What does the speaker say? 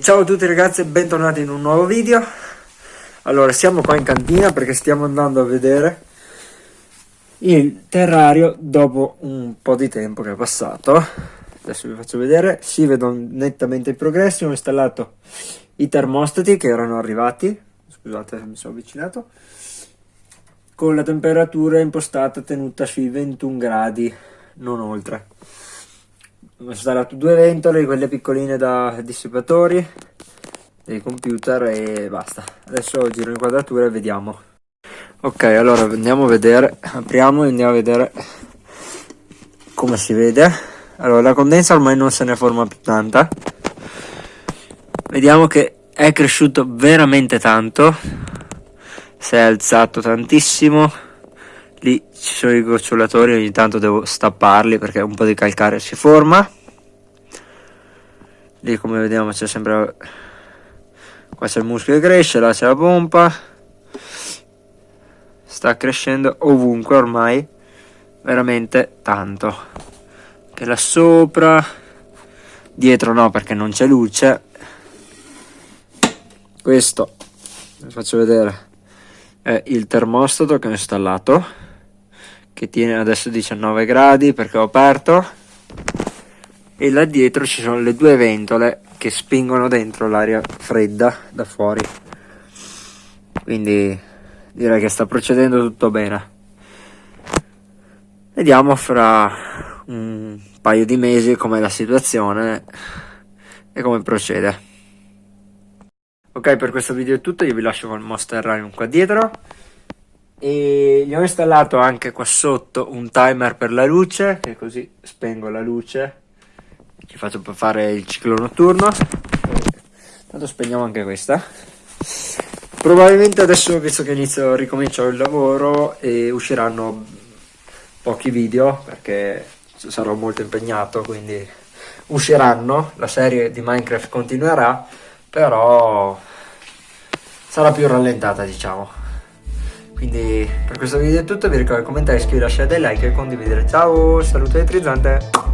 Ciao a tutti ragazzi e bentornati in un nuovo video. Allora siamo qua in cantina perché stiamo andando a vedere il terrario dopo un po' di tempo che è passato. Adesso vi faccio vedere, si vedono nettamente i progressi Ho installato i termostati che erano arrivati. Scusate mi sono avvicinato Con la temperatura impostata tenuta sui 21 gradi, non oltre ho installato due ventole, quelle piccoline da dissipatori dei computer e basta. Adesso giro l'inquadratura e vediamo. Ok, allora andiamo a vedere, apriamo e andiamo a vedere come si vede. Allora, la condensa ormai non se ne forma più tanta. Vediamo che è cresciuto veramente tanto. Si è alzato tantissimo. Lì ci sono i gocciolatori, ogni tanto devo stapparli perché un po' di calcare si forma. Lì come vediamo c'è sempre... Qua c'è il muschio che cresce, là c'è la pompa. Sta crescendo ovunque ormai, veramente tanto. Che là sopra, dietro no perché non c'è luce. Questo, vi faccio vedere, è il termostato che ho installato che tiene adesso 19 gradi perché ho aperto. E là dietro ci sono le due ventole che spingono dentro l'aria fredda da fuori. Quindi direi che sta procedendo tutto bene. Vediamo fra un paio di mesi com'è la situazione e come procede ok per questo video è tutto io vi lascio con il Monster Rhyme qua dietro. E gli ho installato anche qua sotto un timer per la luce che così spengo la luce. Ci faccio fare il ciclo notturno. Tanto spegniamo anche questa. Probabilmente adesso visto che inizio ricomincio il lavoro e usciranno pochi video perché sarò molto impegnato quindi usciranno. La serie di minecraft continuerà però sarà più rallentata diciamo quindi per questo video è tutto, vi ricordo di commentare, iscrivervi, lasciare dei like e condividere. Ciao, saluto e trizzante!